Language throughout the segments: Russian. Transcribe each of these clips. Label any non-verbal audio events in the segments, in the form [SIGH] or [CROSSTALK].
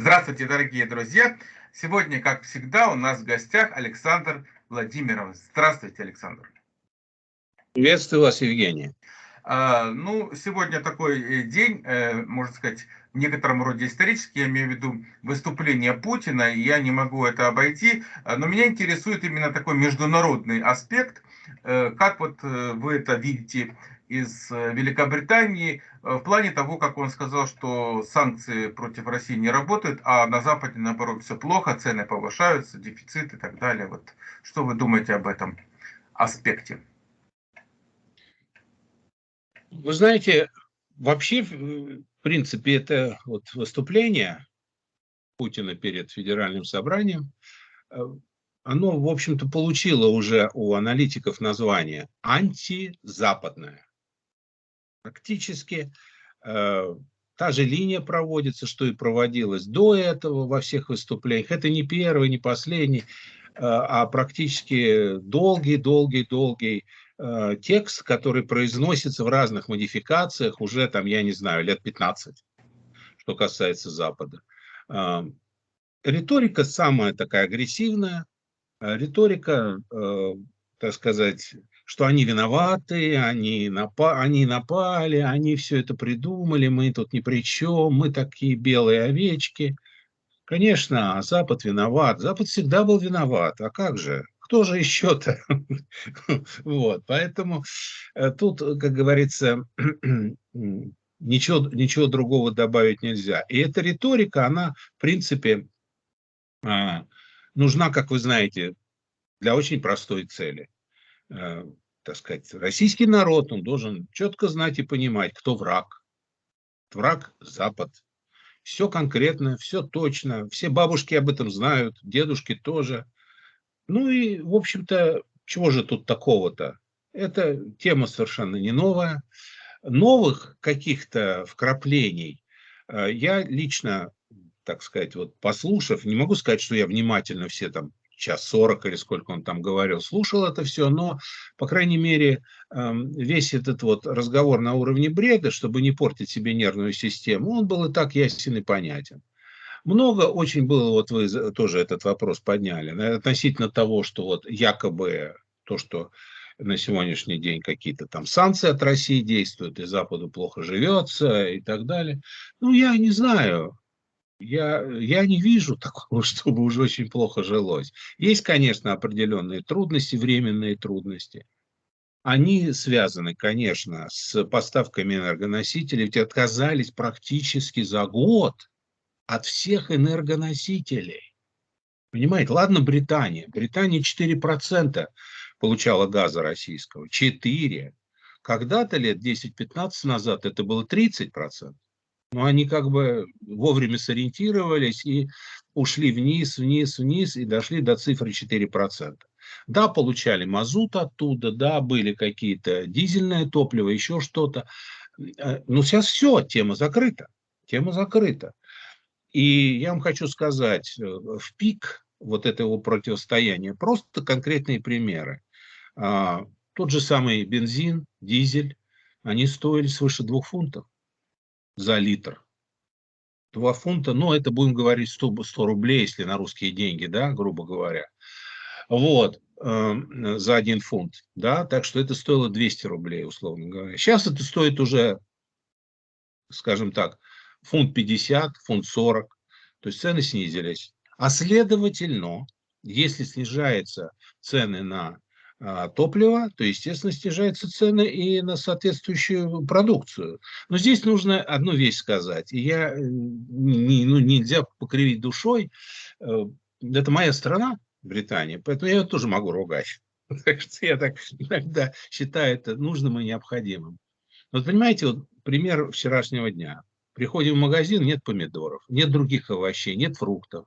Здравствуйте, дорогие друзья! Сегодня, как всегда, у нас в гостях Александр Владимирович. Здравствуйте, Александр. Приветствую вас, Евгений. А, ну, сегодня такой э, день, э, можно сказать, в некотором роде исторический, я имею в виду выступление Путина, и я не могу это обойти, а, но меня интересует именно такой международный аспект, э, как вот вы это видите из Великобритании в плане того, как он сказал, что санкции против России не работают, а на Западе, наоборот, все плохо, цены повышаются, дефицит и так далее. Вот что вы думаете об этом аспекте? Вы знаете, вообще, в принципе, это вот выступление Путина перед федеральным собранием, э, оно, в общем-то, получило уже у аналитиков название антизападное. Практически э, та же линия проводится, что и проводилась до этого во всех выступлениях. Это не первый, не последний, э, а практически долгий-долгий-долгий Э, текст, который произносится в разных модификациях уже там, я не знаю, лет 15, что касается Запада. Э, риторика самая такая агрессивная, э, риторика, так сказать, что они виноваты, они, напа они напали, они все это придумали, мы тут ни при чем, мы такие белые овечки. Конечно, Запад виноват. Запад всегда был виноват. А как же? кто же еще-то? [LAUGHS] вот, поэтому э, тут, как говорится, [CLEARS THROAT] ничего, ничего другого добавить нельзя. И эта риторика, она, в принципе, а, нужна, как вы знаете, для очень простой цели. Э, так сказать, российский народ, он должен четко знать и понимать, кто враг. Враг – Запад. Все конкретно, все точно. Все бабушки об этом знают, дедушки тоже – ну и, в общем-то, чего же тут такого-то? Это тема совершенно не новая. Новых каких-то вкраплений э, я лично, так сказать, вот послушав, не могу сказать, что я внимательно все там час сорок или сколько он там говорил, слушал это все, но, по крайней мере, эм, весь этот вот разговор на уровне бреда, чтобы не портить себе нервную систему, он был и так ясен и понятен. Много очень было, вот вы тоже этот вопрос подняли, относительно того, что вот якобы то, что на сегодняшний день какие-то там санкции от России действуют, и Западу плохо живется и так далее. Ну, я не знаю. Я, я не вижу такого, [LAUGHS] чтобы уже очень плохо жилось. Есть, конечно, определенные трудности, временные трудности. Они связаны, конечно, с поставками энергоносителей, ведь отказались практически за год от всех энергоносителей. Понимаете, ладно Британия. Британия 4% получала газа российского. 4. Когда-то лет 10-15 назад это было 30%. Но они как бы вовремя сориентировались и ушли вниз, вниз, вниз и дошли до цифры 4%. Да, получали мазут оттуда, да, были какие-то дизельное топливо, еще что-то. Э, но сейчас все, тема закрыта. Тема закрыта. И я вам хочу сказать, э, в пик вот этого противостояния просто конкретные примеры. А, тот же самый бензин, дизель, они стоили свыше двух фунтов за литр. Два фунта, ну, это будем говорить 100, 100 рублей, если на русские деньги, да, грубо говоря. Вот, э, за один фунт, да, так что это стоило 200 рублей, условно говоря. Сейчас это стоит уже, скажем так, фунт 50, фунт 40, то есть цены снизились. А следовательно, если снижаются цены на а, топливо, то, естественно, снижаются цены и на соответствующую продукцию. Но здесь нужно одну вещь сказать. И я, э, не, ну, нельзя покривить душой. Э, это моя страна, Британия, поэтому я тоже могу ругать. [LAUGHS] Так что я так иногда считаю это нужным и необходимым. Вот понимаете, вот пример вчерашнего дня. Приходим в магазин, нет помидоров, нет других овощей, нет фруктов.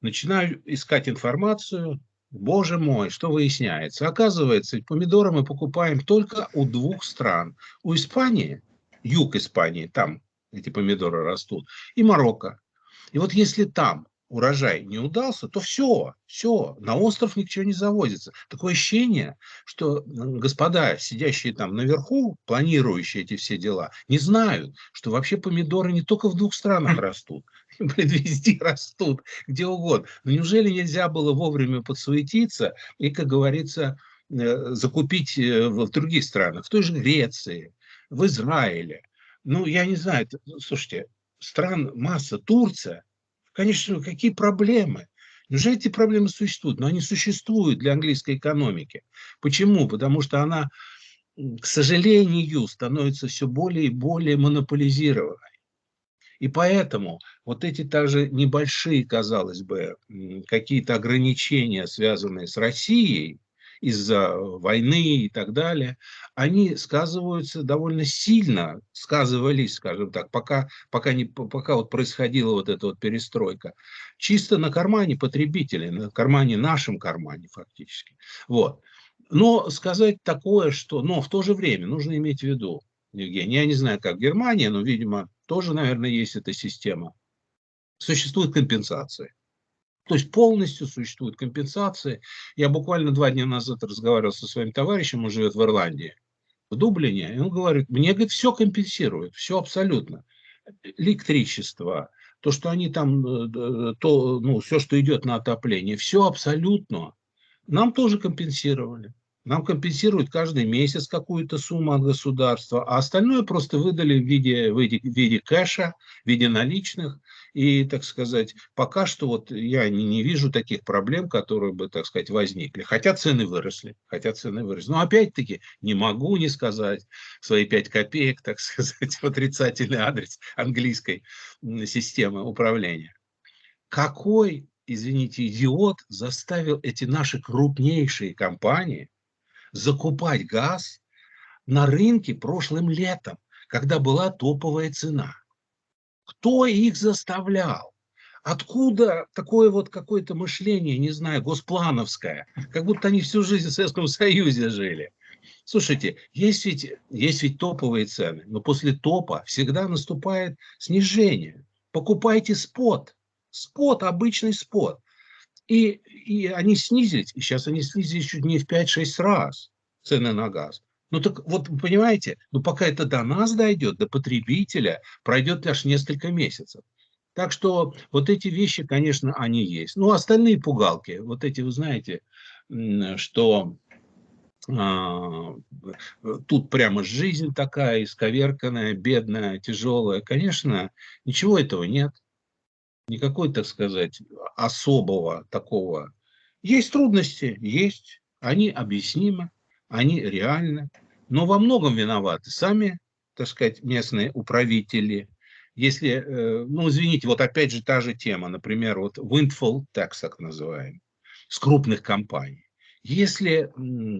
Начинаю искать информацию. Боже мой, что выясняется? Оказывается, помидоры мы покупаем только у двух стран. У Испании, юг Испании, там эти помидоры растут, и Марокко. И вот если там урожай не удался, то все, все, на остров ничего не завозится. Такое ощущение, что господа, сидящие там наверху, планирующие эти все дела, не знают, что вообще помидоры не только в двух странах [LAUGHS] растут. везде [LAUGHS] растут, где угодно. Но неужели нельзя было вовремя подсуетиться и, как говорится, э, закупить э, в других странах, в той же Греции, в Израиле? Ну, я не знаю, слушайте, стран масса, Турция, конечно, какие проблемы? Неужели эти проблемы существуют? Но они существуют для английской экономики. Почему? Потому что она, к сожалению, становится все более и более монополизированной. И поэтому вот эти также небольшие, казалось бы, какие-то ограничения, связанные с Россией, из-за войны и так далее, они сказываются довольно сильно, сказывались, скажем так, пока, пока, не, пока вот происходила вот эта вот перестройка, чисто на кармане потребителей, на кармане, нашем кармане фактически. Вот. Но сказать такое, что... Но в то же время нужно иметь в виду, Евгений, я не знаю, как Германия, но, видимо, тоже, наверное, есть эта система. Существует компенсация. То есть полностью существует компенсация. Я буквально два дня назад разговаривал со своим товарищем, он живет в Ирландии, в Дублине, и он говорит, мне, говорит, все компенсируют, все абсолютно. Электричество, то, что они там, э, то, ну, все, что идет на отопление, все абсолютно. Нам тоже компенсировали. Нам компенсируют каждый месяц какую-то сумму от государства, а остальное просто выдали в виде, в виде, в виде кэша, в виде наличных. И, так сказать, пока что вот я не, не вижу таких проблем, которые бы, так сказать, возникли. Хотя цены выросли, хотя цены выросли. Но опять-таки не могу не сказать свои 5 копеек, так сказать, в отрицательный адрес английской системы управления. Какой, извините, идиот заставил эти наши крупнейшие компании закупать газ на рынке прошлым летом, когда была топовая цена? Кто их заставлял? Откуда такое вот какое-то мышление, не знаю, госплановское, как будто они всю жизнь в Советском Союзе жили. Слушайте, есть ведь, есть ведь топовые цены, но после топа всегда наступает снижение. Покупайте спот, спот, обычный спот. И, и они снизились, и сейчас они снизились чуть не в 5-6 раз цены на газ. Ну так вот, понимаете, ну пока это до нас дойдет, до потребителя, пройдет аж несколько месяцев. Так что вот эти вещи, конечно, они есть. Ну, остальные пугалки, вот эти, вы знаете, что а, тут прямо жизнь такая исковерканная, бедная, тяжелая. Конечно, ничего этого нет. Никакой, так сказать, особого такого. Есть трудности, есть. Они объяснимы они реальны, но во многом виноваты сами, так сказать, местные управители. Если, э, ну, извините, вот опять же та же тема, например, вот windfall tax, так называемый, с крупных компаний. Если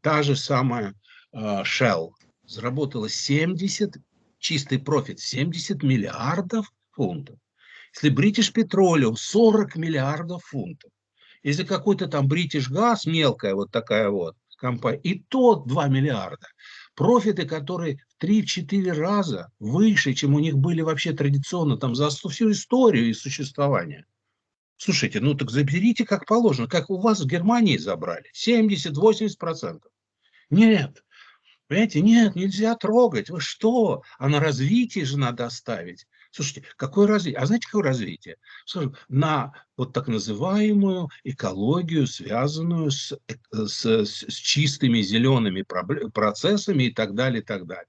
та же самая а, Shell заработала 70, чистый профит, 70 миллиардов фунтов, если British Petroleum 40 миллиардов фунтов, если какой-то там British Gas, мелкая вот такая вот, компания, и то 2 миллиарда. Профиты, которые в 3-4 раза выше, чем у них были вообще традиционно там за всю историю и существования. Слушайте, ну так заберите как положено, как у вас в Германии забрали, 70-80%. Нет, понимаете, нет, нельзя трогать, вы что, а на развитие же надо оставить. Слушайте, какое развитие? А знаете, какое развитие? Скажем, на вот так называемую экологию, связанную с, э, с, с чистыми зелеными процессами и так далее, и так далее.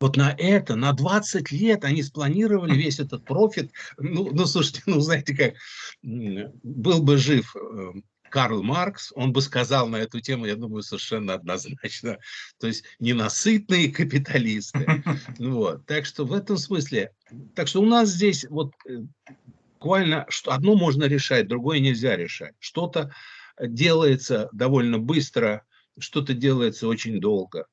Вот на это, на 20 лет они спланировали весь этот профит. Ну, ну слушайте, [LAUGHS] ну, знаете как, был бы жив э, Карл Маркс, он бы сказал на эту тему, я думаю, совершенно однозначно. То есть ненасытные капиталисты. [LAUGHS] Вот. Так что в этом смысле, так что у нас здесь вот э, буквально что одно можно решать, другое нельзя решать. Что-то делается довольно быстро, что-то делается очень долго.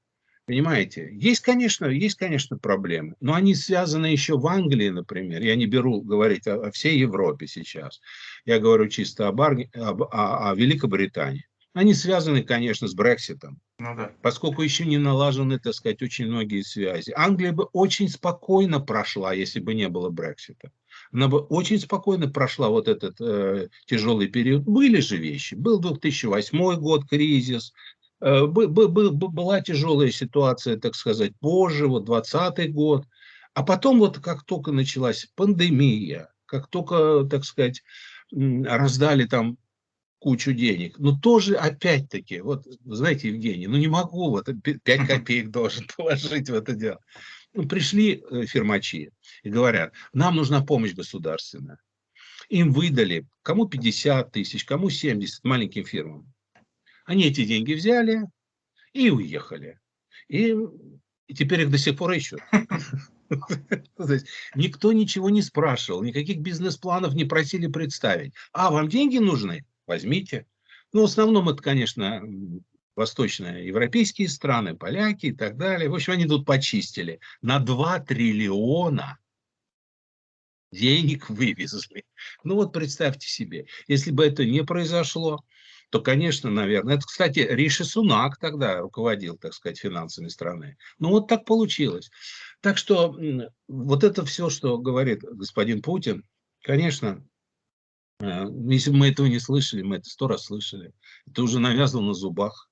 Понимаете? Есть, конечно, есть, конечно, проблемы, но они связаны еще в Англии, например. Я не беру говорить о, о всей Европе сейчас. Я говорю чисто об, Ар... об, о, о Великобритании. Они связаны, конечно, с Брекситом. Ну, да. Поскольку еще не налажены, так сказать, очень многие связи. Англия бы очень спокойно прошла, если бы не было Брексита. Она бы очень спокойно прошла вот этот э, тяжелый период. Были же вещи. Был 2008 год, кризис, была тяжелая ситуация, так сказать, позже, вот 20 год. А потом вот как только началась пандемия, как только, так сказать, раздали там кучу денег. Но тоже, опять-таки, вот, знаете, Евгений, ну не могу, вот 5 копеек должен [LAUGHS] положить в это дело. Ну, пришли э, фирмачи и говорят, нам нужна помощь государственная. Им выдали, кому 50 тысяч, кому 70, маленьким фирмам. Они эти деньги взяли и уехали. И, и теперь их до сих пор ищут. [LAUGHS] Никто ничего не спрашивал, никаких бизнес-планов не просили представить. А, вам деньги нужны? Возьмите. Ну, в основном это, конечно, восточноевропейские страны, поляки и так далее. В общем, они тут почистили. На 2 триллиона денег вывезли. Ну вот представьте себе, если бы это не произошло, то, конечно, наверное, это, кстати, Риши Сунак тогда руководил, так сказать, финансами страны. Ну вот так получилось. Так что вот это все, что говорит господин Путин, конечно, э, если бы мы этого не слышали, мы это сто раз слышали. Это уже навязано на зубах.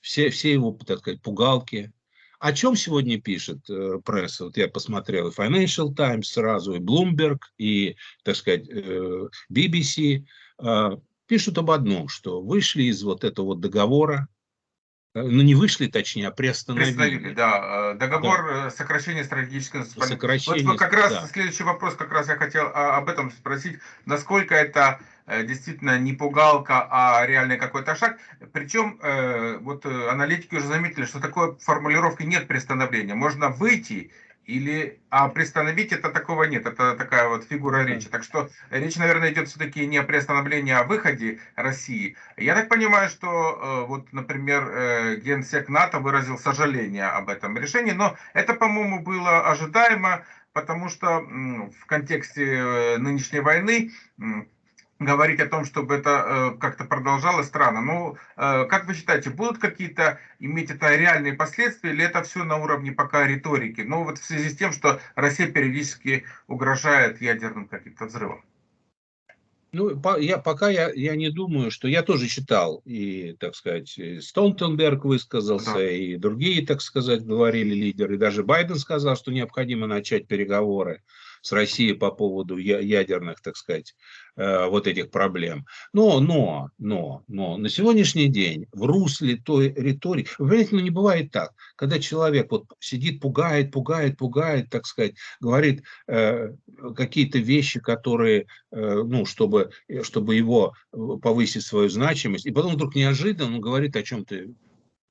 Все, все его, так сказать, пугалки. О чем сегодня пишет э, пресса? Вот я посмотрел и Financial Times сразу, и Bloomberg, и, так сказать, э, BBC. Э, пишут об одном, что вышли из вот этого вот договора, Э, ну, не вышли, точнее, а приостановили. Приостановили, да. Э, договор да. Э, сокращения стратегического сокращения, Вот как раз да. следующий вопрос, как раз я хотел а, об этом спросить. Насколько это действительно не пугалка, а реальный какой-то шаг. Причем вот аналитики уже заметили, что такой формулировки нет приостановления. Можно выйти или, а приостановить это такого нет, это такая вот фигура речи. Так что речь, наверное, идет все-таки не о приостановлении, а о выходе России. Я так понимаю, что э, вот, например, э, генсек НАТО выразил сожаление об этом решении, но это, по-моему, было ожидаемо, потому что в контексте э, нынешней войны говорить о том, чтобы это э, как-то продолжалось, странно. Ну, э, как вы считаете, будут какие-то иметь это реальные последствия, или это все на уровне пока риторики? Ну, вот в связи с тем, что Россия периодически угрожает ядерным каким-то взрывом. Ну, по, я, пока я, я не думаю, что я тоже читал, и, так сказать, Столтенберг высказался, да. и другие, так сказать, говорили лидеры, даже Байден сказал, что необходимо начать переговоры с Россией по поводу ядерных, так сказать, э, вот этих проблем. Но, но, но, но на сегодняшний день в русле той риторики, вы понимаете, ну не бывает так, когда человек вот сидит, пугает, пугает, пугает, так сказать, говорит э, какие-то вещи, которые, э, ну, чтобы, чтобы его повысить свою значимость, и потом вдруг неожиданно он говорит о чем-то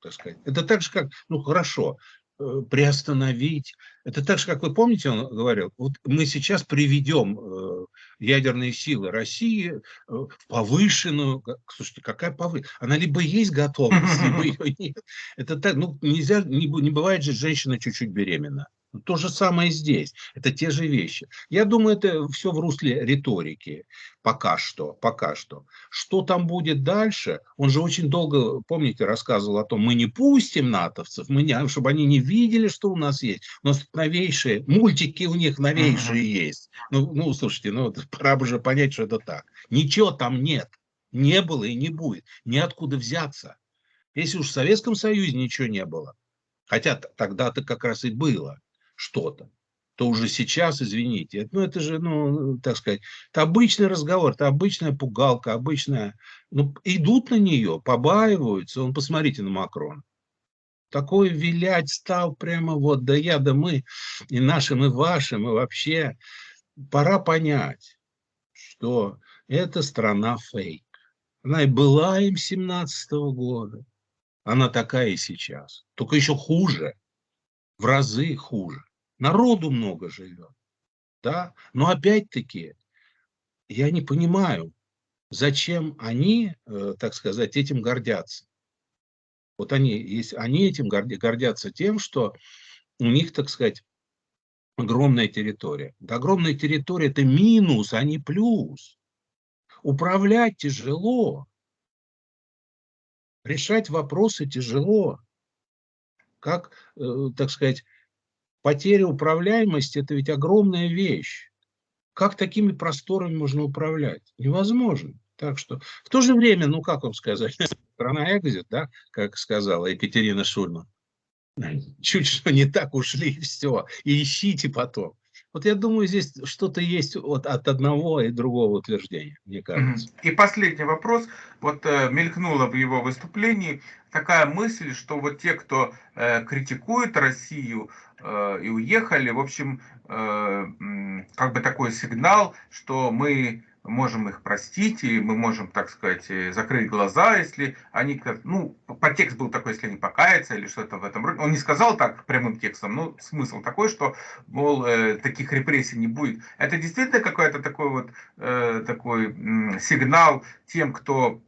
так сказать. Это так же, как, ну хорошо, Э, приостановить. Это так же, как вы помните, он говорил, вот мы сейчас приведем э, ядерные силы России э, в повышенную, слушайте, какая повышенная, она либо есть готовность, либо [LAUGHS] ее нет. Это так, ну нельзя, не, не бывает же женщина чуть-чуть беременна. То же самое здесь. Это те же вещи. Я думаю, это все в русле риторики. Пока что. Пока что. Что там будет дальше? Он же очень долго, помните, рассказывал о том, мы не пустим натовцев, мы не, чтобы они не видели, что у нас есть. У нас новейшие, мультики у них новейшие uh -huh. есть. Ну, ну, слушайте, ну, пора бы уже понять, что это так. Ничего там нет. Не было и не будет. Ниоткуда взяться. Если уж в Советском Союзе ничего не было, хотя тогда-то как раз и было, что-то, то уже сейчас, извините, ну это же, ну, так сказать, это обычный разговор, это обычная пугалка, обычная, ну, идут на нее, побаиваются, он, посмотрите на Макрона. Такой вилять стал прямо вот, да я, да мы, и нашим, и вашим, и вообще. Пора понять, что эта страна фейк. Она и была им 17 -го года. Она такая и сейчас. Только еще хуже. В разы хуже. Народу много живет. Да? Но опять-таки, я не понимаю, зачем они, э, так сказать, этим гордятся. Вот они, есть, они этим гордятся тем, что у них, так сказать, огромная территория. Да, огромная территория – это минус, а не плюс. Управлять тяжело. Решать вопросы тяжело. Как, э, так сказать, Потеря управляемости – это ведь огромная вещь. Как такими просторами можно управлять? Невозможно. Так что в то же время, ну как вам сказать, [LAUGHS] страна экзит, да, как сказала Екатерина Шульман. Чуть что не так ушли, и все. И ищите потом. Вот я думаю, здесь что-то есть вот от одного и другого утверждения, мне кажется. И последний вопрос. Вот э, мелькнула в его выступлении такая мысль, что вот те, кто э, критикует Россию и уехали, в общем, э, как бы такой сигнал, что мы можем их простить, и мы можем, так сказать, э, закрыть глаза, если они, ну, подтекст был такой, если они покаются или что-то в этом роде. Он не сказал так прямым текстом, но смысл такой, что, мол, э, таких репрессий не будет. Это действительно какой-то такой вот э, такой э, сигнал тем, кто Э,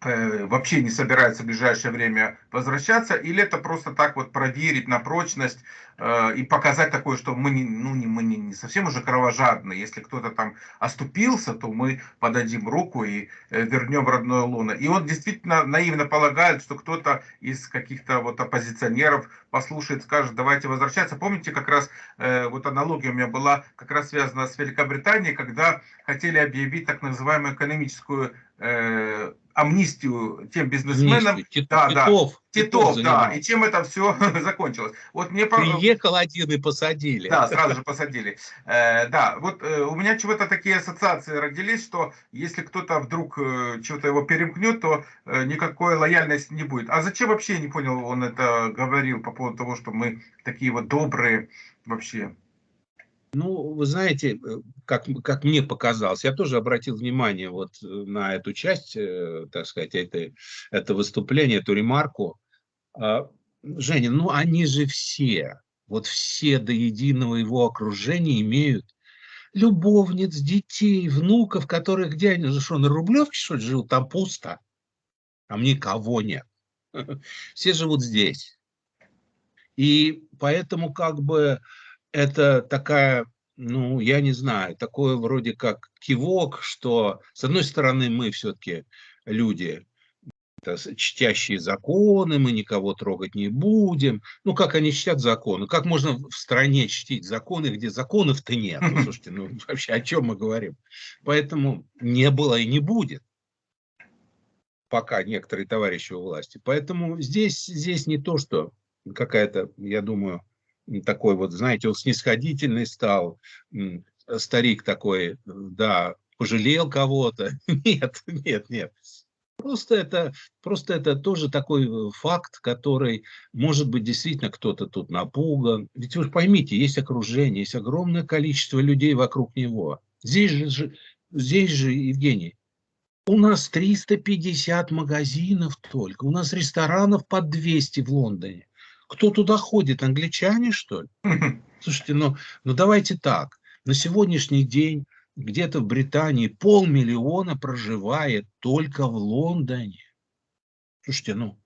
вообще не собирается в ближайшее время возвращаться, или это просто так вот проверить на прочность э, и показать такое, что мы, не, ну, не, мы не, не совсем уже кровожадные. Если кто-то там оступился, то мы подадим руку и э, вернем родное лоно. И он действительно наивно полагает, что кто-то из каких-то вот оппозиционеров послушает, скажет, давайте возвращаться. Помните, как раз э, вот аналогия у меня была как раз связана с Великобританией, когда хотели объявить так называемую экономическую э, амнистию тем бизнесменам. Амнистию. Да, Титов. Да. Титов, Титов да. И чем это все [LAUGHS] закончилось? Вот мне приехал один и посадили. Да, сразу же посадили. Э, да, вот э, у меня чего-то такие ассоциации родились, что если кто-то вдруг э, чего-то его перемкнет, то э, никакой лояльности не будет. А зачем вообще, я не понял, он это говорил по поводу того, что мы такие вот добрые вообще? Ну, вы знаете, э, как, как мне показалось, я тоже обратил внимание вот э, на эту часть, э, так сказать, это, это выступление, эту ремарку. А, Женя, ну они же все, вот все до единого его окружения имеют любовниц, детей, внуков, которые где они же что, на Рублевке что ли живут? Там пусто, там никого нет. [LAUGHS] Все живут здесь. И поэтому как бы это такая, ну, я не знаю, такое вроде как кивок, что, с одной стороны, мы все-таки люди, чтящие законы, мы никого трогать не будем. Ну, как они чтят законы? Как можно в стране чтить законы, где законов-то нет? Ну, [LAUGHS] слушайте, ну, вообще о чем мы говорим? Поэтому не было и не будет пока некоторые товарищи у власти. Поэтому здесь, здесь не то, что какая-то, я думаю, такой вот, знаете, он снисходительный стал, старик такой, да, пожалел кого-то. [LAUGHS] Нет, нет, нет. Просто это, просто это тоже такой э, факт, который, может быть, действительно кто-то тут напуган. Ведь вы поймите, есть окружение, есть огромное количество людей вокруг него. Здесь же, здесь же Евгений, у нас 350 магазинов только, у нас ресторанов под 200 в Лондоне. Кто туда ходит? Англичане, что ли? Слушайте, ну, ну давайте так. На сегодняшний день где-то в Британии полмиллиона проживает только в Лондоне. Слушайте, ну.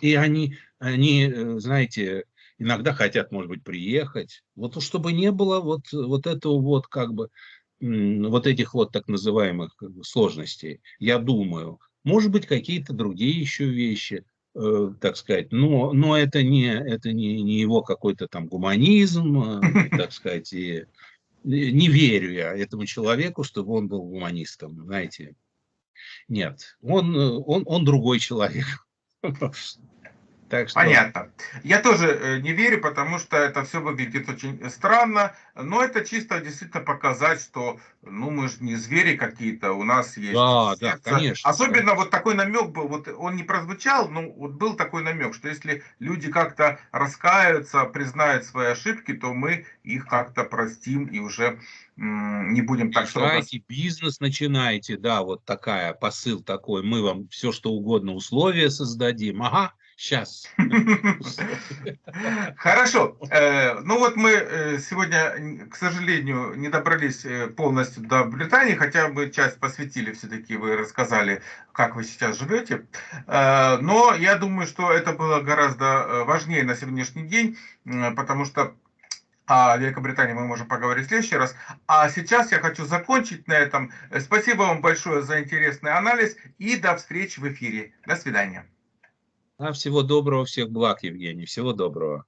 И они, они, э, знаете, иногда хотят, может быть, приехать. Вот чтобы не было вот, вот этого вот как бы, вот этих вот так называемых сложностей, я думаю. Может быть, какие-то другие еще вещи. Э, так сказать, но, но это не, это не, не его какой-то там гуманизм, э, [LAUGHS] так сказать, и не верю я этому человеку, чтобы он был гуманистом, знаете. Нет, он, он, он другой человек. [LAUGHS] Так что... Понятно. Я тоже э, не верю, потому что это все выглядит очень странно, но это чисто действительно показать, что ну мы же не звери какие-то, у нас есть да, сердце. Да, конечно. Особенно вот такой намек был, вот он не прозвучал, но вот был такой намек, что если люди как-то раскаются, признают свои ошибки, то мы их как-то простим и уже не будем так строго. бизнес начинаете, да, вот такая посыл такой, мы вам все что угодно условия создадим, ага, Сейчас. [LAUGHS] Хорошо. Э, ну вот мы э, сегодня, к сожалению, не добрались э, полностью до Британии, хотя мы часть посвятили все-таки, вы рассказали, как вы сейчас живете. Но я думаю, что это было гораздо важнее на сегодняшний день, потому что о Великобритании мы можем поговорить в следующий раз. А сейчас я хочу закончить на этом. Спасибо вам большое за интересный анализ и до встречи в эфире. До свидания. А, всего доброго, всех благ, Евгений. Всего доброго.